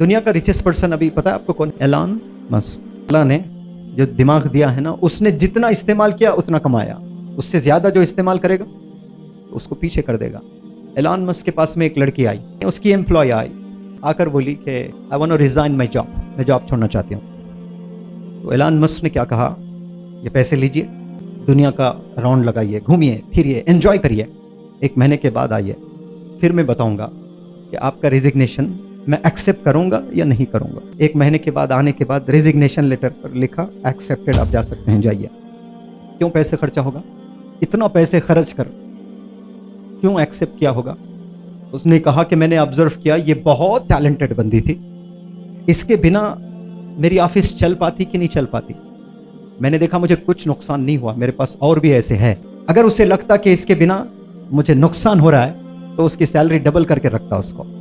दुनिया का richest person अभी, पता है आपको कौन? एलान मस्क ने जो दिमाग दिया है ना, उसने जितना इस्तेमाल किया, उतना कमाया। उससे ज़्यादा जो इस्तेमाल करेगा, उसको पीछे कर देगा। एलान मस्क के पास में एक लड़की आई, उसकी एम्प्लॉय आई। आकर बोली कि I want resign my job मैं जॉब छोड़ना चाहती हूँ। तो एलान मस्क ने क्या कहा? ये पैसे लीजिए, दुनिया का राउंड लगाइए, घूमिए, फिरिए एंजॉय करिए। एक महीने के बाद आइए। फिर मैं बताऊँगा कि आपका रिजिग्नेशन मैं एक्सेप्ट करूँगा या नहीं करूँगा? एक महीने के बाद, आने के बाद रेजिग्नेशन लेटर पर लिखा एक्सेप्टेड आप जा सकते हैं, जाइए। क्यों पैसे खर्चा होगा? इतना पैसे खर्च कर। क्यों एक्सेप्ट किया होगा? उसने कहा कि मैंने ऑब्ज़र्व किया, ये बहुत टैलेंटेड बंदी थी। इसके बिना मेरी ऑफ़िस चल पाती कि नहीं चल पाती? मैंने देखा, मुझे कुछ नुकसान नहीं हुआ, मेरे पास और भी ऐसे है। अगर उसे लगता कि इसके बिना मुझे नुकसान हो रहा है तो उसकी सैलरी डबल करके रखता उसको।